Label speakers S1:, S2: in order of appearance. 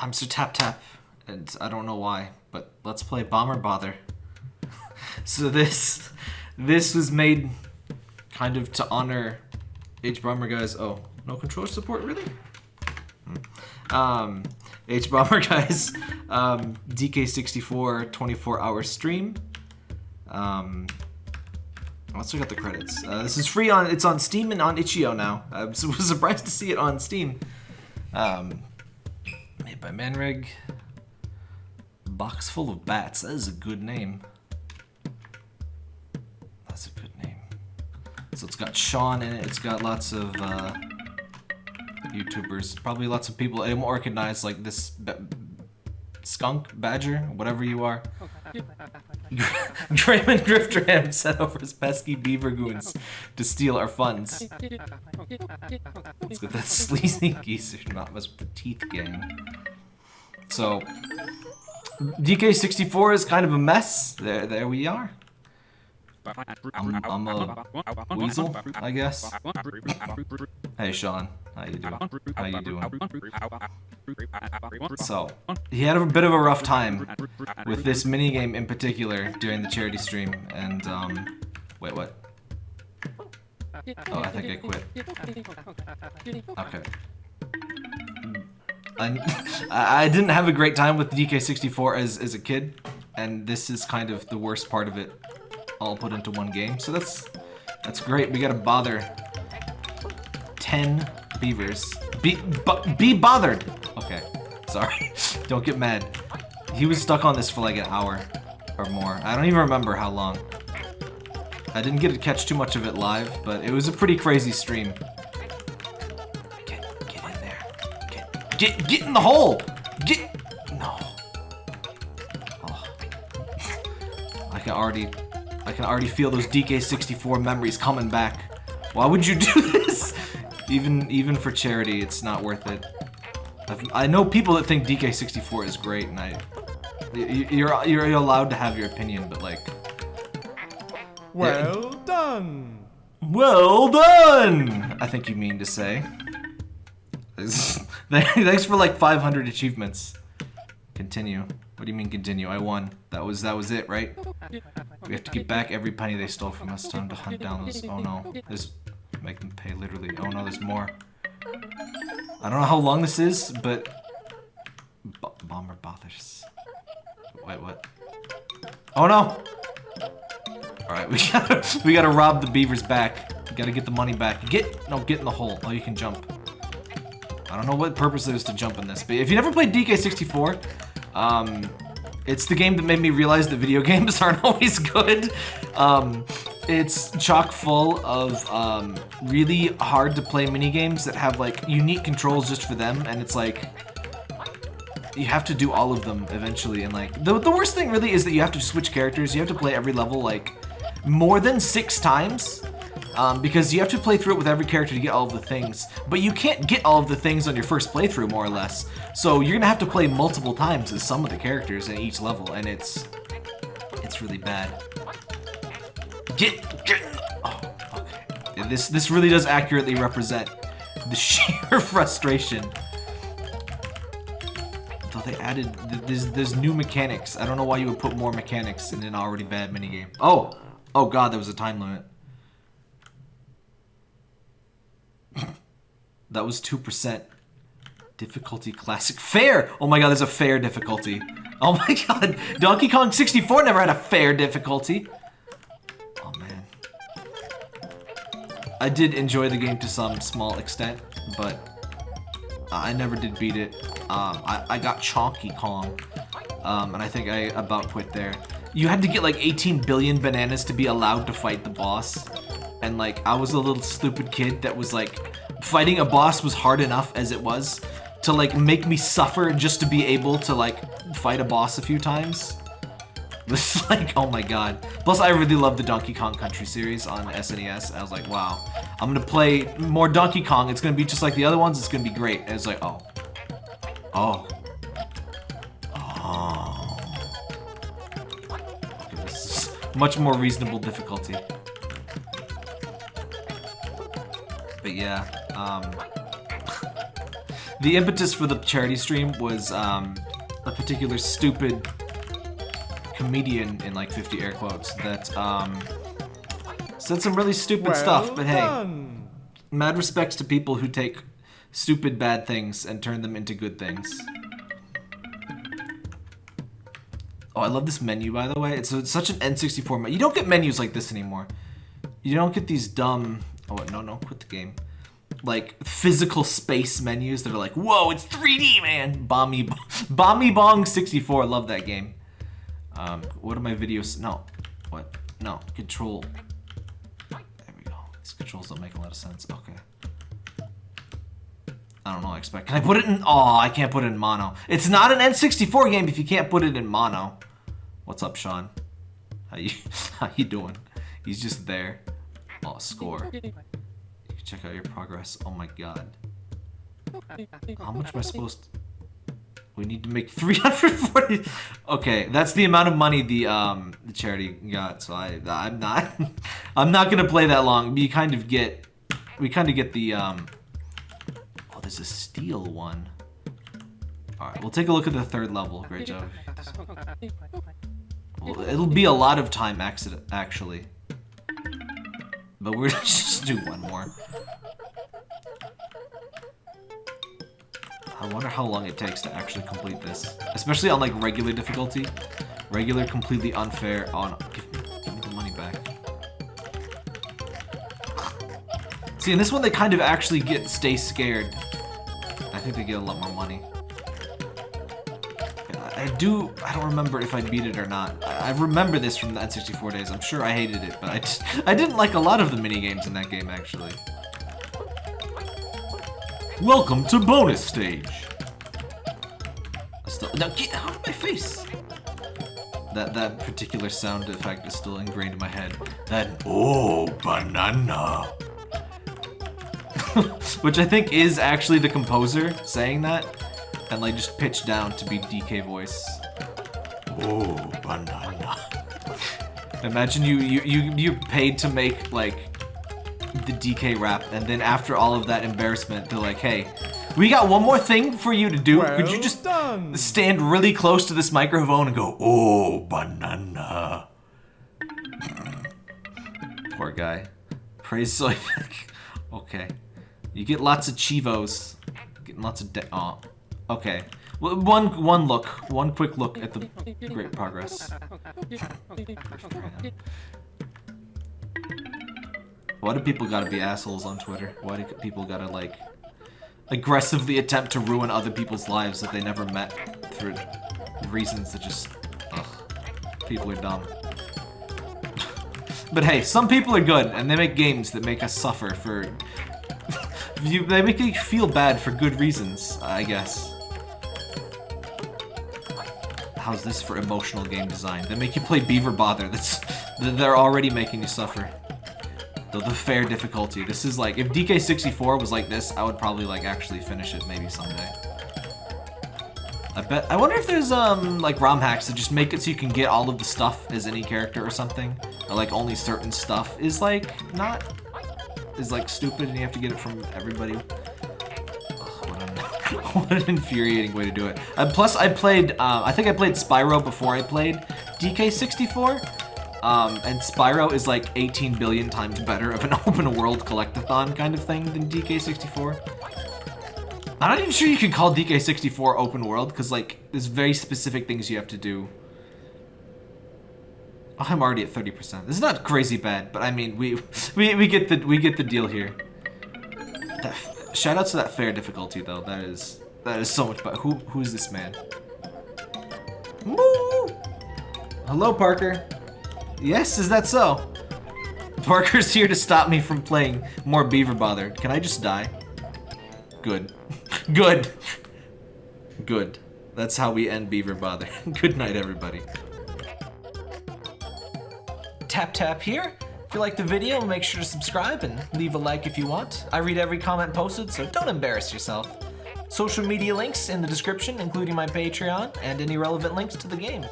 S1: I'm Sir Tap Tap, and I don't know why, but let's play Bomber Bother. so this, this was made kind of to honor hbomberguy's. Oh, no controller support, really? Hmm. Um, H Bomber guys, um, DK64 24 hour stream. Um, let's look at the credits. Uh, this is free on, it's on Steam and on itch.io now. I was surprised to see it on Steam. Um, made by Manreg. Box full of bats. That is a good name. That's a good name. So it's got Sean in it. It's got lots of uh, YouTubers. Probably lots of people I don't recognize like this skunk, badger, whatever you are. Draymond Grifterham sent over his pesky beaver goons to steal our funds. Let's get that sleazy geezer, mess with the teeth gang. So, DK64 is kind of a mess. There, there we are. I'm, I'm a weasel, I guess. hey, Sean. How you doing? How you doing? So, he had a bit of a rough time with this minigame in particular during the charity stream, and, um... Wait, what? Oh, I think I quit. Okay. I, I didn't have a great time with DK64 as, as a kid, and this is kind of the worst part of it all put into one game. So that's that's great. We gotta bother 10 beavers. Be, be bothered! Okay, sorry. Don't get mad. He was stuck on this for like an hour or more. I don't even remember how long. I didn't get to catch too much of it live, but it was a pretty crazy stream. Get, get in there. Get, get, get in the hole! Get, no. Oh. I can already I can already feel those DK64 memories coming back. Why would you do this? Even even for charity, it's not worth it. I've, i know people that think DK64 is great, and I... You're, you're allowed to have your opinion, but like...
S2: Well yeah. done!
S1: Well done! I think you mean to say. Thanks for like 500 achievements. Continue. What do you mean continue? I won. That was that was it, right? We have to get back every penny they stole from us. Time to hunt down those. Oh no. There's make them pay literally. Oh no, there's more. I don't know how long this is, but B bomber bothers. Wait, what? Oh no! Alright, we gotta we gotta rob the beavers back. We gotta get the money back. Get no, get in the hole. Oh you can jump. I don't know what purpose there is to jump in this, but if you never played DK64, um, it's the game that made me realize that video games aren't always good. Um, it's chock full of um, really hard to play mini games that have like unique controls just for them, and it's like you have to do all of them eventually. And like the the worst thing really is that you have to switch characters. You have to play every level like more than six times um, because you have to play through it with every character to get all of the things, but you can't get all of the things on your first playthrough, more or less. So you're gonna have to play multiple times as some of the characters in each level, and it's it's really bad. Get get. Oh, okay. This this really does accurately represent the sheer frustration. Though they added there's there's new mechanics. I don't know why you would put more mechanics in an already bad minigame. Oh, oh god, there was a time limit. That was 2%. Difficulty classic. Fair! Oh my god, there's a fair difficulty. Oh my god, Donkey Kong 64 never had a fair difficulty. I did enjoy the game to some small extent, but I never did beat it. Um, I, I got Chonky Kong, um, and I think I about quit there. You had to get like 18 billion bananas to be allowed to fight the boss. And like, I was a little stupid kid that was like, fighting a boss was hard enough as it was to like make me suffer just to be able to like fight a boss a few times. This is like, oh my god. Plus, I really love the Donkey Kong Country series on SNES. I was like, wow, I'm gonna play more Donkey Kong. It's gonna be just like the other ones. It's gonna be great. And it's like, oh. Oh. Oh. Okay, this is much more reasonable difficulty. But yeah, um, the impetus for the charity stream was um, a particular stupid comedian in like 50 air quotes that um, said some really stupid stuff. But hey, mad respects to people who take stupid bad things and turn them into good things. Oh, I love this menu, by the way. It's, it's such an N64 menu. You don't get menus like this anymore. You don't get these dumb... Oh, no, no, quit the game. Like, physical space menus that are like, whoa, it's 3D, man! Bomby, Bomby Bong 64, love that game. Um, what are my videos? No. What? No. Control. There we go. These controls don't make a lot of sense. Okay. I don't know, I expect. Can I put it in? Oh, I can't put it in mono. It's not an N64 game if you can't put it in mono. What's up, Sean? How you, how you doing? He's just there. Oh, score. You can check out your progress. Oh my god. How much am I supposed to... We need to make 340. Okay, that's the amount of money the um the charity got. So I I'm not I'm not gonna play that long. We kind of get we kind of get the um Oh, there's a steel one. Alright, we'll take a look at the third level. Great job. Well, it'll be a lot of time, accident, actually. But we're just do one more. I wonder how long it takes to actually complete this. Especially on, like, regular difficulty. Regular, completely unfair on... Give me, give me the money back. See, in this one, they kind of actually get stay scared. I think they get a lot more money. I do, I don't remember if I beat it or not. I remember this from the N64 days. I'm sure I hated it, but I, I didn't like a lot of the mini games in that game, actually. Welcome to bonus stage. Still, now get out of my face. That that particular sound effect is still ingrained in my head. That oh banana. Which I think is actually the composer saying that. And like just pitched down to be DK voice. Oh, banana. Imagine you, you, you, you paid to make like the DK rap and then after all of that embarrassment, they're like, hey, we got one more thing for you to do. Well Could you just done. stand really close to this microphone and go, oh, banana. Poor guy. Praise soy. okay. You get lots of chivos. Getting lots of de oh. Okay. One one look, one quick look at the great progress. Why do people gotta be assholes on Twitter? Why do people gotta like aggressively attempt to ruin other people's lives that they never met through reasons that just ugh. People are dumb. but hey, some people are good and they make games that make us suffer for you, they make you feel bad for good reasons, I guess. How's this for emotional game design? They make you play Beaver Bother. That's they're already making you suffer. The, the fair difficulty. This is like if DK64 was like this, I would probably like actually finish it maybe someday. I bet. I wonder if there's um like ROM hacks that just make it so you can get all of the stuff as any character or something, or like only certain stuff is like not is like stupid and you have to get it from everybody. What, an, infuriating way to do it. Plus, I played, uh, I think I played Spyro before I played DK64. Um, and Spyro is like 18 billion times better of an open world collectathon kind of thing than DK64. I'm not even sure you can call DK64 open world, because like, there's very specific things you have to do Oh, I'm already at 30%. This is not crazy bad, but I mean, we we, we get the we get the deal here. That, shout out to that fair difficulty though. That is that is so much better. Who who is this man? Woo! Hello, Parker. Yes, is that so? Parker's here to stop me from playing more Beaver Bother. Can I just die? Good. Good. Good. That's how we end Beaver Bother. Good night, everybody tap tap here. If you like the video, make sure to subscribe and leave a like if you want. I read every comment posted, so don't embarrass yourself. Social media links in the description, including my Patreon, and any relevant links to the game.